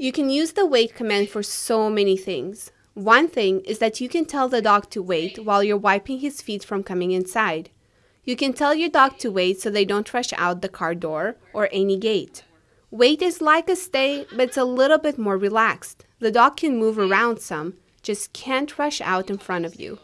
You can use the wait command for so many things. One thing is that you can tell the dog to wait while you're wiping his feet from coming inside. You can tell your dog to wait so they don't rush out the car door or any gate. Wait is like a stay, but it's a little bit more relaxed. The dog can move around some, just can't rush out in front of you.